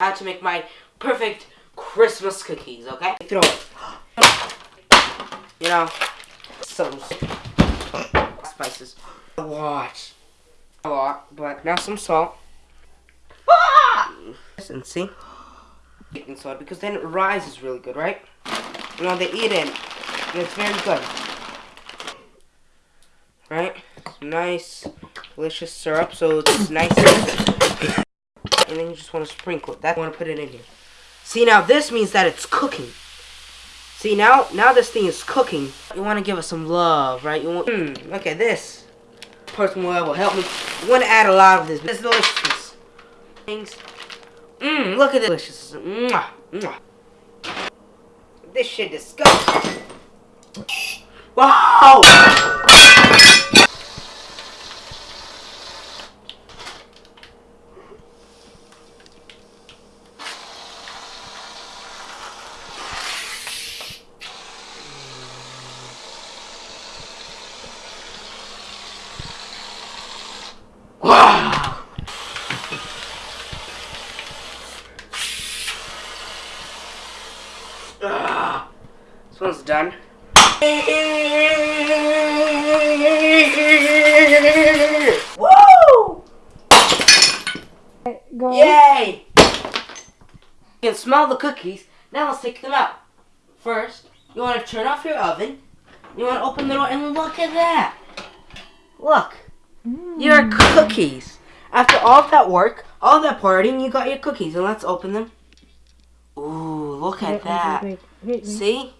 how to make my perfect Christmas cookies, okay? Throw it. You know, some spices. A lot. A lot, but now some salt. Ah! And see? Baking soda, because then it rises really good, right? You know, they eat it, and it's very good. Right? Nice, delicious syrup, so it's nice and then you just want to sprinkle it. That want to put it in here. See now this means that it's cooking. See now now this thing is cooking. You want to give it some love, right? You want mm, look at this. Person will, help me. You want to add a lot of this. This delicious things. Mmm, look at this delicious. Mwah, mwah. This shit disgusting. Wow! Ah, this one's done. Woo! Go. Yay! You can smell the cookies. Now let's take them out. First, you want to turn off your oven. You want to open the door and look at that. Look. Your cookies. After all that work, all that partying, you got your cookies. And let's open them. Look at Wait, that. wait, wait. See?